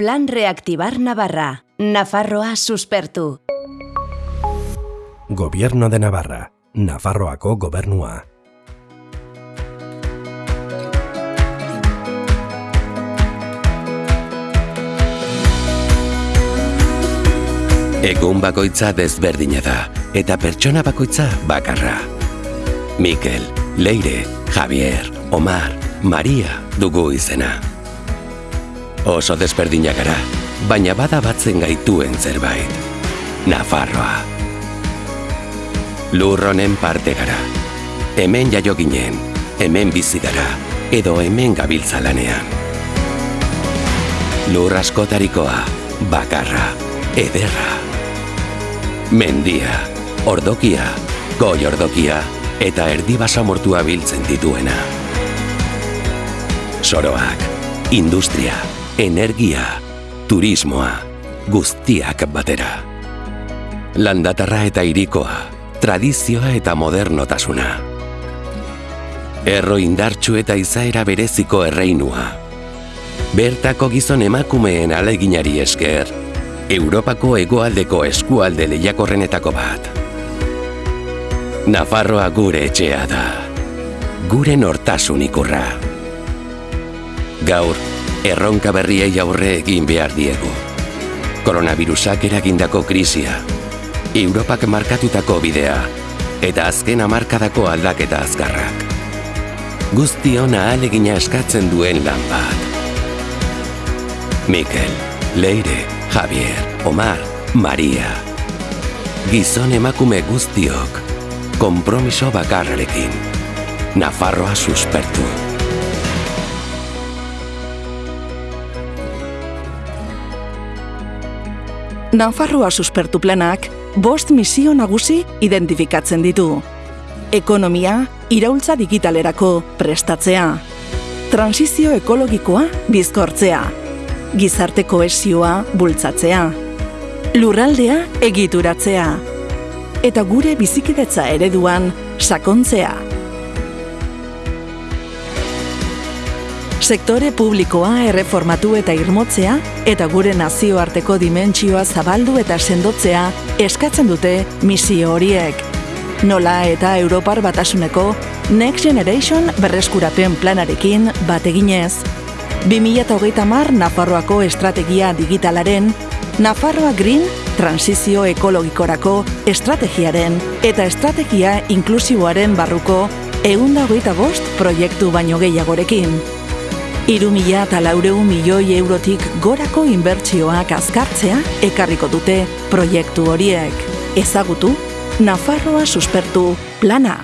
Plan Reactivar Navarra. Nafarroa suspertu. Gobierno de Navarra. Nafarroako gobernua. Egun bakoitza desberdina da, eta pertsona bakoitza bakarra. Mikel, Leire, Javier, Omar, Maria dugu izena. Oso desberdina gara, baina bada batzen gaituen zerbait. Nafarroa. Lur honen parte gara. Hemen jaio ginen, hemen bizi gara, edo hemen gabiltza lanean. Lur askotarikoa, bakarra, ederra. Mendia, ordokia, goi ordokia eta erdi basamortua biltzen dituena. Soroak, industria, energia, turismoa, guztiak batera. Landatarra eta irikoa, tradizioa eta modernotasuna. Erro indartsu eta izaera bereziko erreinua. Bertako gizon emakumeen aleginari esker, Europako hegoaldeko eskualde lehiakorrenetako bat. Nafarroa gure etxea da. Gure nortasun ikurra. Gaur, erronka berriei aurre egin behar diegu. Koronavirusak eragindako krisia, Europak markatutako bidea, eta azken amarkadako aldaketa azkarrak. Guztion ahalegina eskatzen duen lan bat. Mikel, Leire, Javier, Omar, Maria. Gizon emakume guztiok, kompromiso bakarrarekin. Nafarroa suspertu. Nafarroa suspertu planak bost misio nagusi identifikatzen ditu. Ekonomia, iraultza digitalerako prestatzea. Transizio ekologikoa bizkortzea. Gizarte koesioa bultzatzea. Lurraldea egituratzea. Eta gure bizikidetza ereduan sakontzea. Sektore publikoa erreformatu eta irmotzea eta gure nazioarteko dimentsioa zabaldu eta sendotzea eskatzen dute misio horiek. Nola eta Europar batasuneko Next Generation berreskurapen planarekin bateginez. 2030 mar Nafarroako estrategia digitalaren, Nafarroa Green transizio ekologikorako estrategiaren eta estrategia inklusiboaren barruko eunda hogeita bost proiektu baino gehiagorekin. Iru mila eta laureu milioi eurotik gorako inbertsioak azkartzea ekarriko dute proiektu horiek. Ezagutu, Nafarroa suspertu plana.